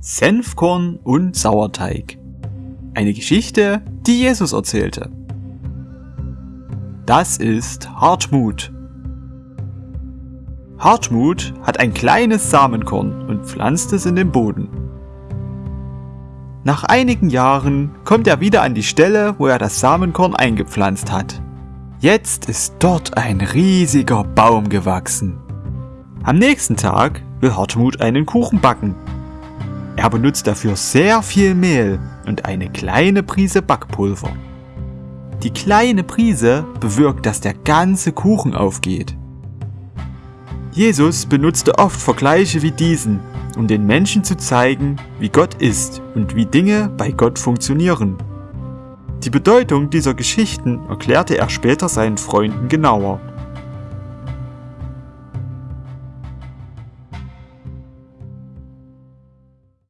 Senfkorn und Sauerteig. Eine Geschichte, die Jesus erzählte. Das ist Hartmut. Hartmut hat ein kleines Samenkorn und pflanzt es in den Boden. Nach einigen Jahren kommt er wieder an die Stelle, wo er das Samenkorn eingepflanzt hat. Jetzt ist dort ein riesiger Baum gewachsen. Am nächsten Tag will Hartmut einen Kuchen backen er benutzt dafür sehr viel Mehl und eine kleine Prise Backpulver. Die kleine Prise bewirkt, dass der ganze Kuchen aufgeht. Jesus benutzte oft Vergleiche wie diesen, um den Menschen zu zeigen, wie Gott ist und wie Dinge bei Gott funktionieren. Die Bedeutung dieser Geschichten erklärte er später seinen Freunden genauer.